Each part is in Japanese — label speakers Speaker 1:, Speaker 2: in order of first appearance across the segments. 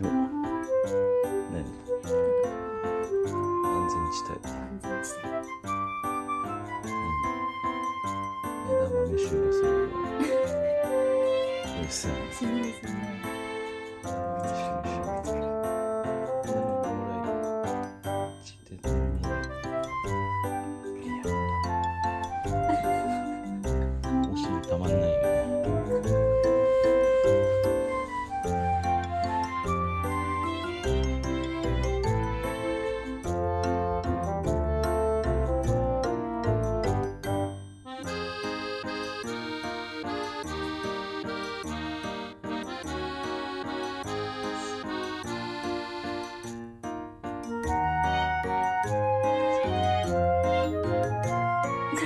Speaker 1: う。わ何？安全地帯。
Speaker 2: 安全地帯。
Speaker 1: うん。枝豆臭がするわ うっさい。
Speaker 2: ですね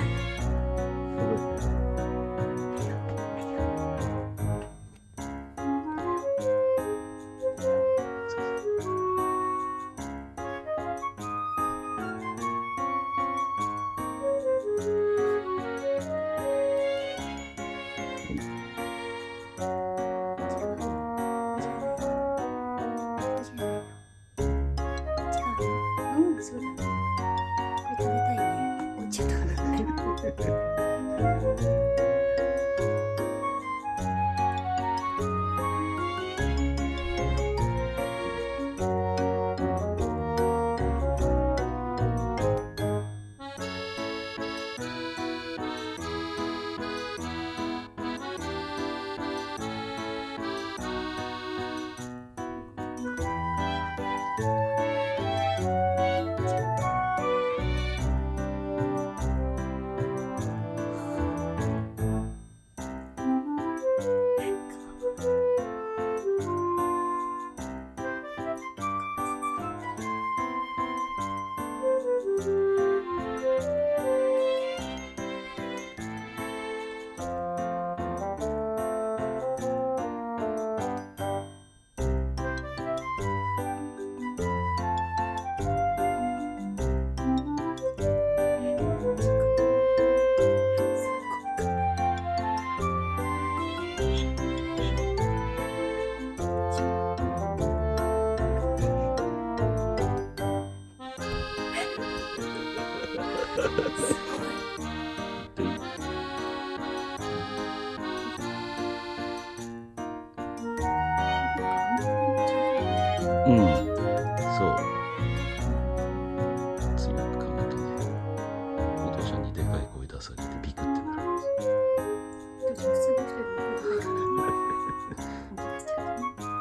Speaker 2: うと
Speaker 1: うん、そう。ついかまとね、お父ちゃんにでかい声出されてビクってなるんです。